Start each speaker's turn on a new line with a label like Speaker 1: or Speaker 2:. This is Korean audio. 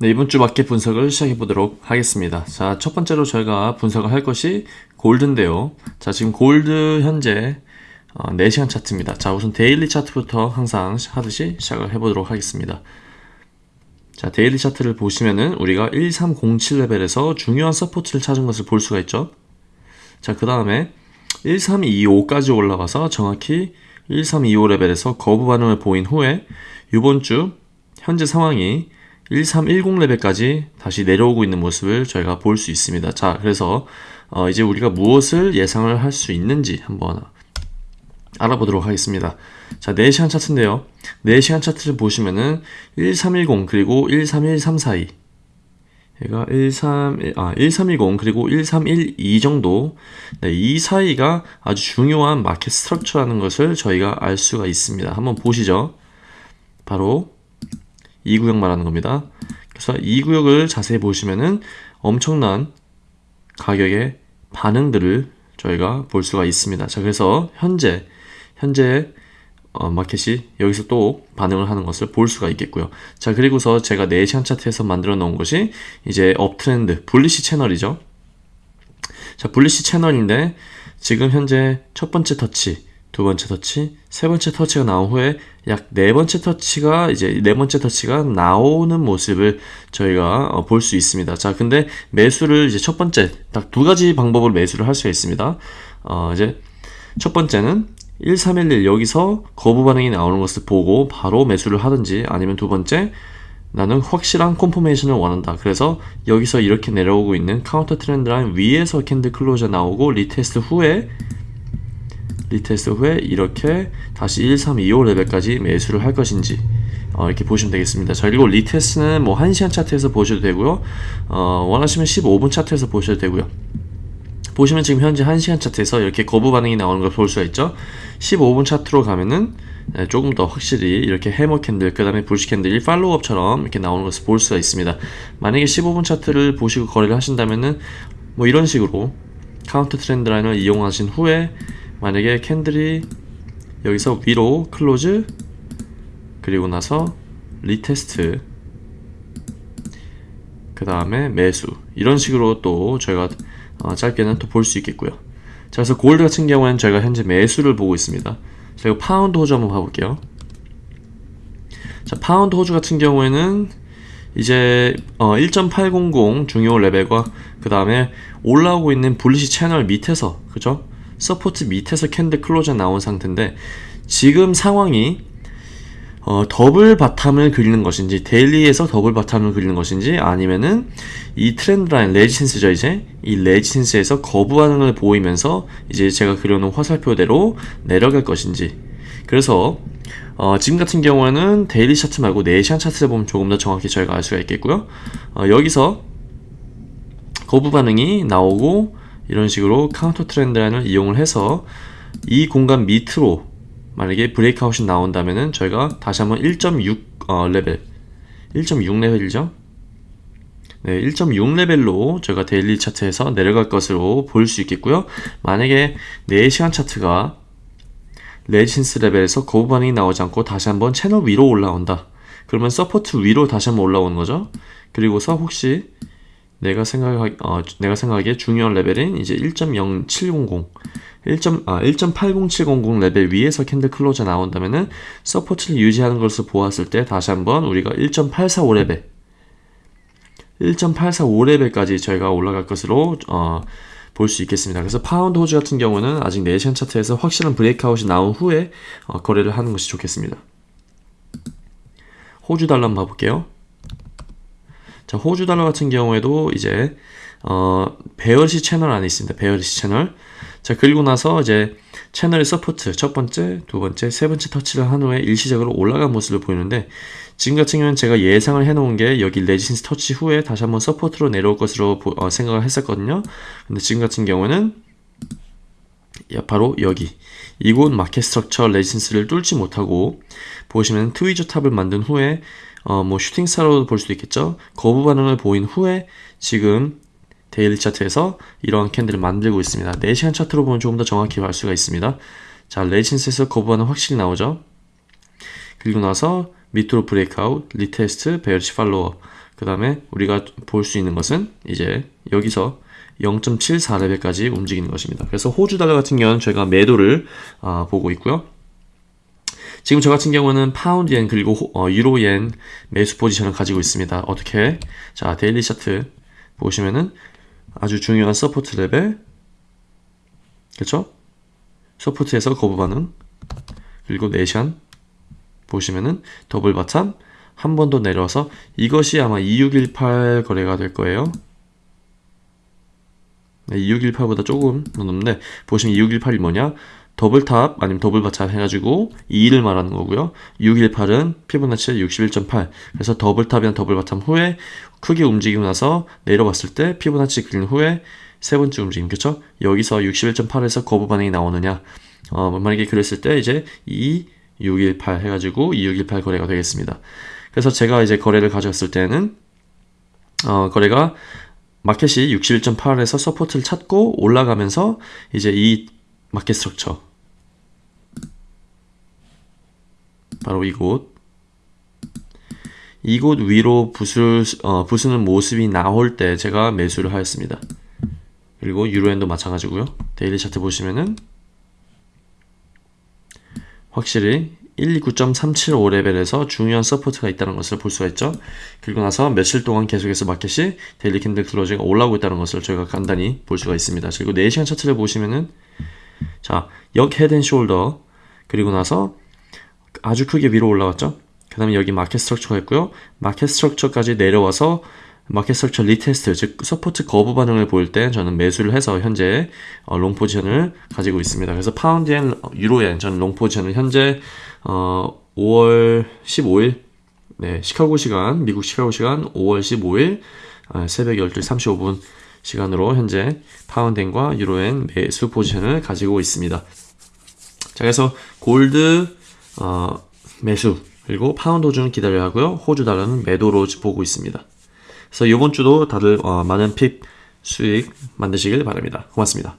Speaker 1: 네, 이번 주 마켓 분석을 시작해 보도록 하겠습니다. 자, 첫 번째로 저희가 분석을 할 것이 골드인데요. 자, 지금 골드 현재 어, 4시간 차트입니다. 자, 우선 daily 차트부터 항상 하듯이 시작을 해 보도록 하겠습니다. 자, daily 차트를 보시면은 우리가 1307 레벨에서 중요한 support를 찾은 것을 볼 수가 있죠. 자, 그 다음에 1325까지 올라가서 정확히 1325 레벨에서 거부 반응을 보인 후에 이번 주 현재 상황이 1310 레벨까지 다시 내려오고 있는 모습을 저희가 볼 수 있습니다. 자, 그래서 어 이제 우리가 무엇을 예상을 할 수 있는지 한번 알아보도록 하겠습니다. 자, 4시간 차트인데요. 4시간 차트를 보시면은 1310 그리고 1313 사이 얘가 13, 아, 1310 그리고 1312 정도 네, 이 사이가 아주 중요한 마켓 스트럭처라는 것을 저희가 알 수가 있습니다. 한번 보시죠. 바로 이 구역 말하는 겁니다. 그래서 이 구역을 자세히 보시면은 엄청난 가격의 반응들을 저희가 볼 수가 있습니다. 자, 그래서 현재 현재 어, 마켓이 여기서 또 반응을 하는 것을 볼 수가 있겠고요. 자, 그리고서 제가 4시간 차트에서 만들어 놓은 것이 이제 업트렌드, 불리시 채널이죠. 자, 불리시 채널인데 지금 현재 첫 번째 터치, 두 번째 터치, 세 번째 터치가 나온 후에 약 네 번째 터치가 이제 네 번째 터치가 나오는 모습을 저희가 어, 볼수 있습니다. 자, 근데 매수를 이제 첫 번째 딱 두 가지 방법으로 매수를 할 수가 있습니다. 어, 이제 첫 번째는 1311 여기서 거부 반응이 나오는 것을 보고 바로 매수를 하든지 아니면 두 번째 나는 확실한 콤포메이션을 원한다. 그래서 여기서 이렇게 내려오고 있는 counter trend line 위에서 candle closure 나오고 retest 후에 retest 후에 이렇게 다시 1325 레벨까지 매수를 할 것인지 어, 이렇게 보시면 되겠습니다. 자, 그리고 retest는 뭐 1시간 차트에서 보셔도 되고요. 어, 원하시면 15분 차트에서 보셔도 되고요. 보시면 지금 현재 1시간 차트에서 이렇게 거부 반응이 나오는 걸 볼 수가 있죠. 15분 차트로 가면은 네, 조금 더 확실히 이렇게 hammer candle, 그 다음에 bullish candle이 follow up처럼 이렇게 나오는 것을 볼 수가 있습니다. 만약에 15분 차트를 보시고 거래를 하신다면은 뭐 이런 식으로 counter trend line을 이용하신 후에 만약에 candle이 여기서 위로 close 그리고 나서 retest 그 다음에 매수. 이런 식으로 또 저희가 어, 짧게는 또 볼 수 있겠고요. 자 그래서 골드 같은 경우에는 저희가 현재 매수를 보고 있습니다. 그리고 파운드 호주 한번 봐볼게요. 자 파운드 호주 같은 경우에는 이제 어, 1.800 중요 레벨과 그 다음에 올라오고 있는 bullish channel 밑에서 그죠 support 밑에서 candle closure 나온 상태인데 지금 상황이 어, double bottom을 그리는 것인지 daily에서 double bottom을 그리는 것인지 아니면은 이 trend line resistance죠 이제? 이 resistance에서 거부 반응을 보이면서 이제 제가 그려놓은 화살표대로 내려갈 것인지. 그래서 어, 지금 같은 경우에는 daily 차트 말고 4시간 차트를 보면 조금 더 정확히 저희가 알 수가 있겠고요. 어, 여기서 거부 반응이 나오고 이런 식으로 counter trend line을 이용을 해서 이 공간 밑으로 만약에 breakout이 나온다면은 저희가 다시 한번 1.6 어, 레벨. 1.6 레벨이죠? 네, 1.6 레벨로 저희가 daily 차트에서 내려갈 것으로 볼 수 있겠고요. 만약에 4시간 차트가 resistance 레벨에서 거부 반응이 나오지 않고 다시 한번 채널 위로 올라온다. 그러면 support 위로 다시 한번 올라오는 거죠? 그리고서 혹시 내가 생각하 어, 내가 생각하기에 중요한 레벨인 이제 1.0700 1. 아, 1.80700 레벨 위에서 candle closure 나온다면은 support를 유지하는 것을 보았을 때 다시 한번 우리가 1.845 레벨 1.845 레벨까지 저희가 올라갈 것으로 어, 볼 수 있겠습니다. 그래서 파운드 호주 같은 경우는 아직 4시간 차트에서 확실한 breakout이 나온 후에 어, 거래를 하는 것이 좋겠습니다. 호주 달러 한번 봐볼게요. 자, 호주 달러 같은 경우에도 이제 어, bearish 채널 안에 있습니다. bearish 채널. 자, 그리고 나서 이제 채널의 support 첫 번째, 두 번째, 세 번째 터치를 한 후에 일시적으로 올라간 모습을 보이는데 지금 같은 경우는 제가 예상을 해놓은 게 여기 resistance 터치 후에 다시 한번 support로 내려올 것으로 보, 어, 생각을 했었거든요. 근데 지금 같은 경우는 바로 여기 이곳 market structure resistance를 뚫지 못하고 보시면 tweezer top을 만든 후에 어, 뭐 shooting star로도 볼 수도 있겠죠. 거부 반응을 보인 후에 지금 daily 차트에서 이러한 candle을 만들고 있습니다. 4시간 차트로 보면 조금 더 정확히 알 수가 있습니다. 자, resistance에서 거부 반응 확실히 나오죠. 그리고 나서 밑으로 breakout, retest, bearish follower 그 다음에 우리가 볼 수 있는 것은 이제 여기서 0.74레벨까지 움직이는 것입니다. 그래서 호주 달러 같은 경우는 제가 매도를 아, 보고 있고요. 지금 저 같은 경우는 파운드 엔 그리고 호- 어, 유로 엔 매수 포지션을 가지고 있습니다. 어떻게? 자, daily 차트 보시면은 아주 중요한 support 레벨 그렇죠? support에서 거부 반응 그리고 네 시간 보시면은 double bottom 한 번 더 내려와서 이것이 아마 2618 거래가 될 거예요. 네, 2618보다 조금 더 넘는데 보시면 2618이 뭐냐? double top 아니면 double bottom 해가지고 2를 말하는 거고요. 618은 피보나치 61.8 그래서 double top이나 double bottom 후에 크게 움직이고 나서 내려봤을 때 피보나치 그린 후에 세 번째 움직임 그쵸? 여기서 61.8에서 거부 반응이 나오느냐 어, 만약에 그랬을 때 이제 2, 618 해가지고 2618 거래가 되겠습니다. 그래서 제가 이제 거래를 가져왔을 때는 어, 거래가 마켓이 61.8에서 support를 찾고 올라가면서 이제 이 market structure 바로 이곳 이곳 위로 부술, 어, 부수는 모습이 나올 때 제가 매수를 하였습니다. 그리고 유로엔도 마찬가지고요. daily 차트 보시면은 확실히 129.375레벨에서 중요한 support가 있다는 것을 볼 수가 있죠. 그리고 나서 며칠 동안 계속해서 마켓이 daily candle closing가 올라오고 있다는 것을 저희가 간단히 볼 수가 있습니다. 그리고 4시간 차트를 보시면은 자, 역 head and shoulder 그리고 나서 아주 크게 위로 올라왔죠. 그 다음에 여기 market structure가 있고요. market structure까지 내려와서 market structure retest, 즉 support 거부 반응을 보일 때 저는 매수를 해서 현재 어, long 포지션을 가지고 있습니다. 그래서 파운드엔, 유로엔 저는 long 포지션을 현재 어, 5월 15일 네, 시카고 시간, 미국 시카고 시간 5월 15일 아, 새벽 12시 35분 시간으로 현재 파운드엔과 유로엔 매수 포지션을 가지고 있습니다. 자, 그래서 골드 어, 매수 그리고 파운드 호주는 기다려야 하고요. 호주 달러는 매도로 보고 있습니다. 그래서 이번 주도 다들 어, 많은 pip 수익 만드시길 바랍니다. 고맙습니다.